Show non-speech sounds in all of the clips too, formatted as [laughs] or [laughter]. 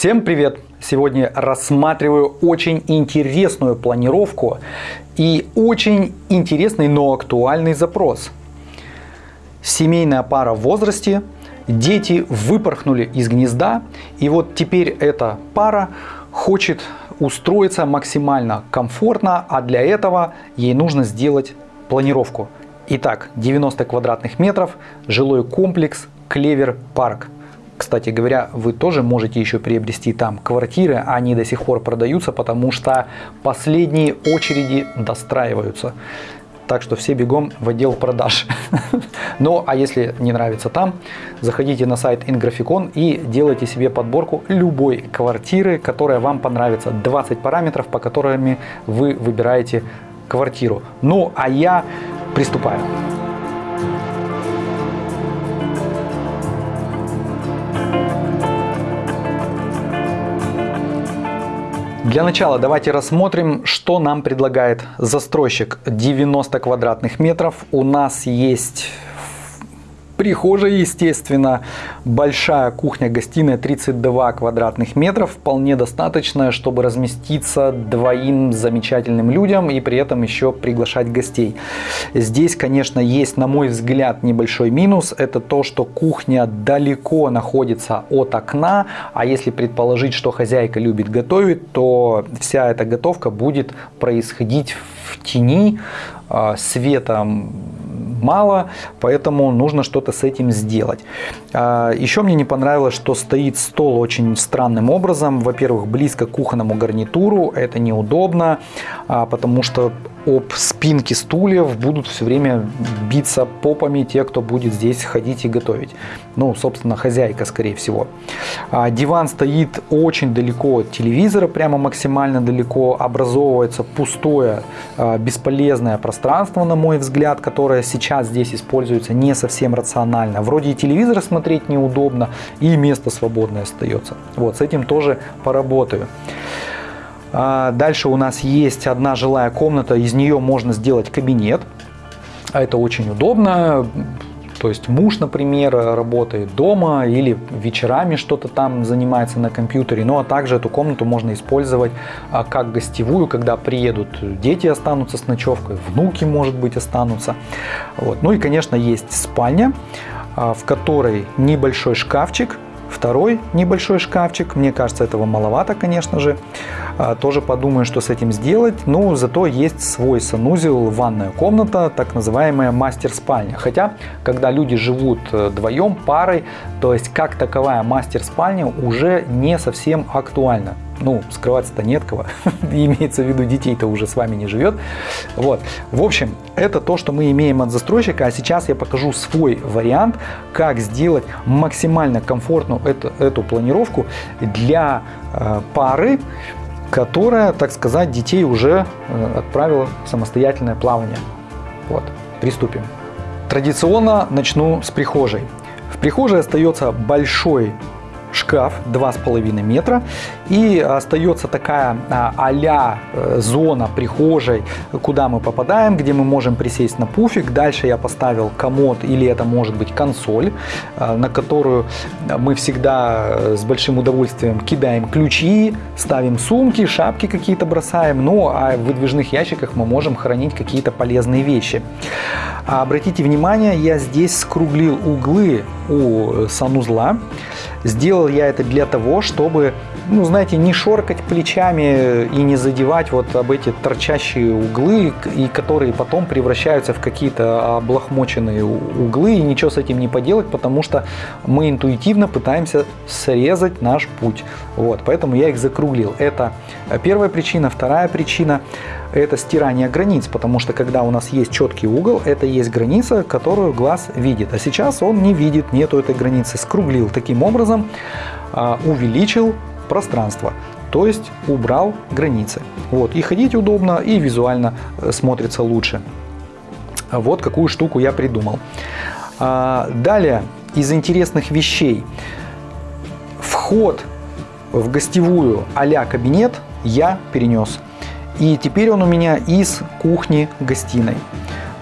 Всем привет! Сегодня рассматриваю очень интересную планировку и очень интересный, но актуальный запрос. Семейная пара в возрасте, дети выпорхнули из гнезда, и вот теперь эта пара хочет устроиться максимально комфортно, а для этого ей нужно сделать планировку. Итак, 90 квадратных метров, жилой комплекс Клевер Парк. Кстати говоря, вы тоже можете еще приобрести там квартиры, они до сих пор продаются, потому что последние очереди достраиваются. Так что все бегом в отдел продаж. [laughs] Ну, а если не нравится там, заходите на сайт Ingraficon и делайте себе подборку любой квартиры, которая вам понравится. 20 параметров, по которым вы выбираете квартиру. Ну, а я приступаю. Для начала давайте рассмотрим, что нам предлагает застройщик. 90 квадратных метров. У нас есть Прихожая, естественно, большая кухня-гостиная 32 квадратных метров, вполне достаточно, чтобы разместиться двоим замечательным людям и при этом еще приглашать гостей. Здесь, конечно, есть, на мой взгляд, небольшой минус. Это то, что кухня далеко находится от окна, а если предположить, что хозяйка любит готовить, то вся эта готовка будет происходить в тени, а, света мало, поэтому нужно что-то с этим сделать. А, еще мне не понравилось, что стоит стол очень странным образом. Во-первых, близко к кухонному гарнитуру, это неудобно, а, потому что об спинки стульев будут все время биться попами те, кто будет здесь ходить и готовить. Ну, собственно, хозяйка, скорее всего. А, диван стоит очень далеко от телевизора, прямо максимально далеко. Образовывается пустое, а, бесполезное пространство, на мой взгляд, которое сейчас здесь используется не совсем рационально. Вроде и телевизор смотреть неудобно, и место свободное остается. Вот, с этим тоже поработаю. А, дальше у нас есть одна жилая комната, из нее можно сделать кабинет. А это очень удобно. То есть муж, например, работает дома или вечерами что-то там занимается на компьютере. Ну а также эту комнату можно использовать а, как гостевую, когда приедут дети останутся с ночевкой, внуки, может быть, останутся. Вот. Ну и, конечно, есть спальня, в которой небольшой шкафчик, Второй небольшой шкафчик, мне кажется, этого маловато, конечно же. А, тоже подумаю, что с этим сделать. Но зато есть свой санузел, ванная комната, так называемая мастер-спальня. Хотя, когда люди живут э, вдвоем, парой, то есть как таковая мастер-спальня уже не совсем актуальна ну, скрываться-то нет кого, [laughs] имеется в виду детей-то уже с вами не живет. Вот. В общем, это то, что мы имеем от застройщика, а сейчас я покажу свой вариант, как сделать максимально комфортную эту, эту планировку для э, пары, которая, так сказать, детей уже э, отправила в самостоятельное плавание. Вот, приступим. Традиционно начну с прихожей. В прихожей остается большой шкаф 2,5 метра и остается такая а-ля э, зона прихожей, куда мы попадаем, где мы можем присесть на пуфик. Дальше я поставил комод или это может быть консоль, э, на которую мы всегда э, с большим удовольствием кидаем ключи, ставим сумки, шапки какие-то бросаем. Ну а в выдвижных ящиках мы можем хранить какие-то полезные вещи. Обратите внимание, я здесь скруглил углы у санузла. Сделал я это для того, чтобы, ну, знаете, не шоркать плечами и не задевать вот об эти торчащие углы, и которые потом превращаются в какие-то облахмоченные углы, и ничего с этим не поделать, потому что мы интуитивно пытаемся срезать наш путь. Вот, поэтому я их закруглил. Это первая причина. Вторая причина – это стирание границ, потому что когда у нас есть четкий угол, это есть граница, которую глаз видит. А сейчас он не видит, нету этой границы. Скруглил таким образом образом а, увеличил пространство, то есть убрал границы. Вот, и ходить удобно, и визуально э, смотрится лучше. Вот какую штуку я придумал. А, далее, из интересных вещей. Вход в гостевую а кабинет я перенес. И теперь он у меня из кухни-гостиной.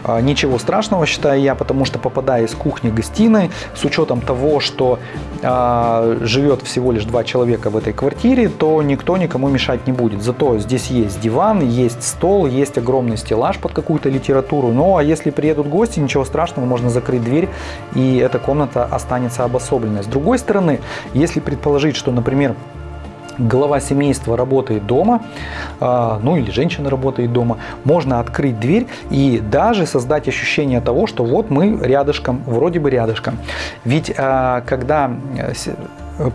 А, ничего страшного, считаю я, потому что попадая из кухни-гостиной, с учетом того, что э, живет всего лишь два человека в этой квартире, то никто никому мешать не будет. Зато здесь есть диван, есть стол, есть огромный стеллаж под какую-то литературу. Ну а если приедут гости, ничего страшного, можно закрыть дверь, и эта комната останется обособленной. С другой стороны, если предположить, что, например, глава семейства работает дома, а, ну или женщина работает дома, можно открыть дверь и даже создать ощущение того, что вот мы рядышком, вроде бы рядышком. Ведь а, когда э,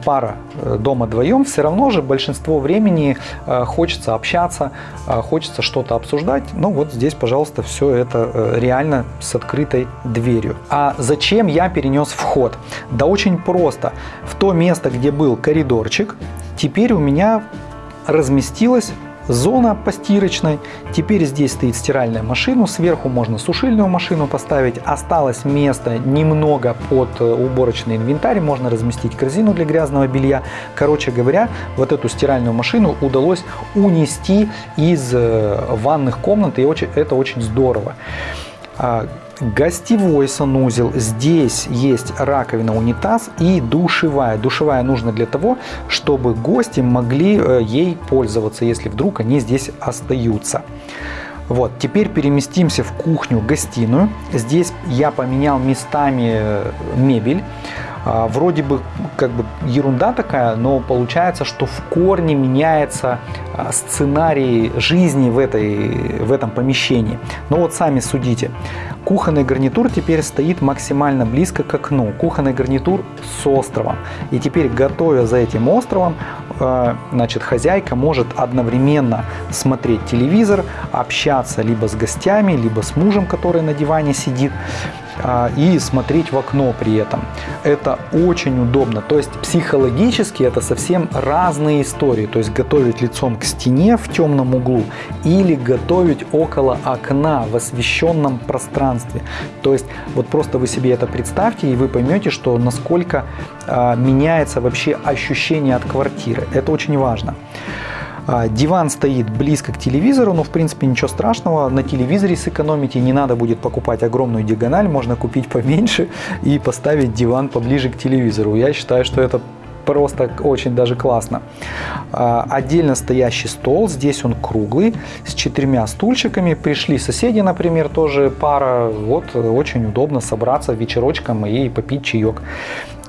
пара э, дома вдвоем, все равно же большинство времени э, хочется общаться, хочется что-то обсуждать. Ну вот здесь, пожалуйста, все это реально с открытой дверью. А зачем я перенес вход? Да очень просто. В то место, где был коридорчик, Теперь у меня разместилась зона постирочной. Теперь здесь стоит стиральная машина, сверху можно сушильную машину поставить. Осталось место немного под э, уборочный инвентарь, можно разместить корзину для грязного белья. Короче говоря, вот эту стиральную машину удалось унести из э, ванных комнат, и это очень здорово. А, гостевой санузел. Здесь есть раковина, унитаз и душевая. Душевая нужна для того, чтобы гости могли э, ей пользоваться, если вдруг они здесь остаются. Вот, теперь переместимся в кухню-гостиную. Здесь я поменял местами э, мебель. А, вроде бы как бы ерунда такая, но получается, что в корне меняется а, сценарий жизни в, этой, в этом помещении. Но вот сами судите. Кухонный гарнитур теперь стоит максимально близко к окну. Кухонный гарнитур с островом. И теперь, готовя за этим островом, а, значит, хозяйка может одновременно смотреть телевизор, общаться либо с гостями, либо с мужем, который на диване сидит. А, и смотреть в окно при этом. Это очень удобно. То есть психологически это совсем разные истории. То есть готовить лицом к стене в темном углу или готовить около окна в освещенном пространстве. То есть вот просто вы себе это представьте и вы поймете, что насколько а, меняется вообще ощущение от квартиры. Это очень важно. А, диван стоит близко к телевизору, но в принципе ничего страшного. На телевизоре сэкономите, не надо будет покупать огромную диагональ, можно купить поменьше и поставить диван поближе к телевизору. Я считаю, что это просто очень даже классно. А, отдельно стоящий стол, здесь он круглый, с четырьмя стульчиками. Пришли соседи, например, тоже пара. Вот очень удобно собраться вечерочком и попить чаек.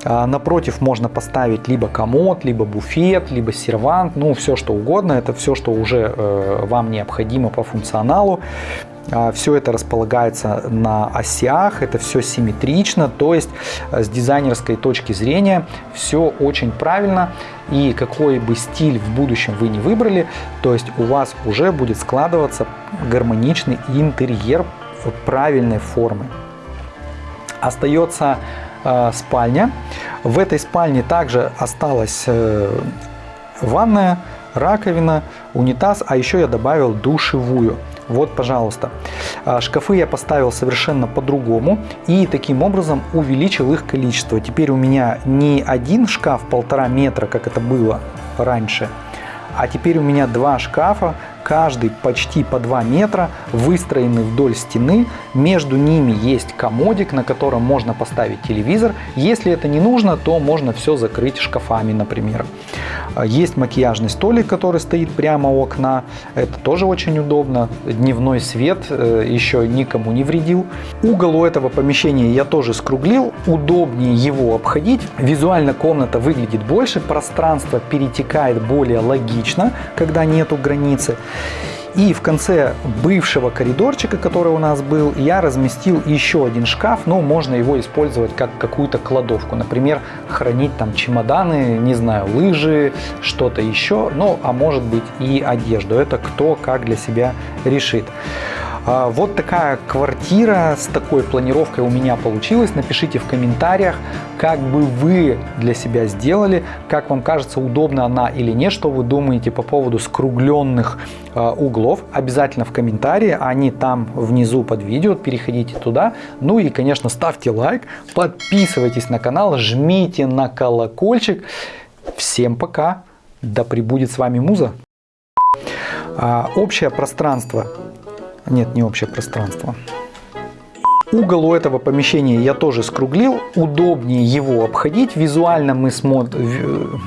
А, напротив можно поставить либо комод, либо буфет, либо сервант, ну все что угодно. Это все, что уже э, вам необходимо по функционалу. А, все это располагается на осях, это все симметрично, то есть э, с дизайнерской точки зрения все очень правильно. И какой бы стиль в будущем вы не выбрали, то есть у вас уже будет складываться гармоничный интерьер правильной формы. Остается спальня. В этой спальне также осталась э, ванная, раковина, унитаз, а еще я добавил душевую. Вот, пожалуйста. А, шкафы я поставил совершенно по-другому и таким образом увеличил их количество. Теперь у меня не один шкаф полтора метра, как это было раньше, а теперь у меня два шкафа каждый почти по 2 метра, выстроены вдоль стены. Между ними есть комодик, на котором можно поставить телевизор. Если это не нужно, то можно все закрыть шкафами, например. Есть макияжный столик, который стоит прямо у окна. Это тоже очень удобно. Дневной свет э, еще никому не вредил. Угол у этого помещения я тоже скруглил. Удобнее его обходить. Визуально комната выглядит больше. Пространство перетекает более логично, когда нету границы. И в конце бывшего коридорчика, который у нас был, я разместил еще один шкаф, но можно его использовать как какую-то кладовку. Например, хранить там чемоданы, не знаю, лыжи, что-то еще, ну а может быть и одежду. Это кто как для себя решит. А, вот такая квартира с такой планировкой у меня получилась. Напишите в комментариях, как бы вы для себя сделали, как вам кажется, удобна она или нет, что вы думаете по поводу скругленных а, углов. Обязательно в комментарии, они там внизу под видео, переходите туда. Ну и, конечно, ставьте лайк, подписывайтесь на канал, жмите на колокольчик. Всем пока, да пребудет с вами Муза. А, общее пространство нет, не общее пространство. Угол у этого помещения я тоже скруглил. Удобнее его обходить. Визуально мы смотрим...